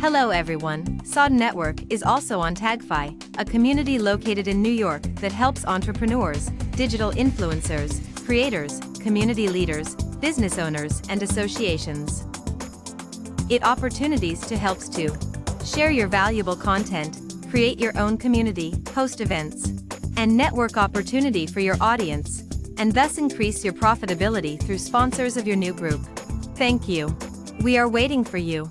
Hello everyone, Sod Network is also on Tagfi, a community located in New York that helps entrepreneurs, digital influencers, creators, community leaders, business owners, and associations. It opportunities to helps to share your valuable content, create your own community, host events, and network opportunity for your audience, and thus increase your profitability through sponsors of your new group. Thank you. We are waiting for you.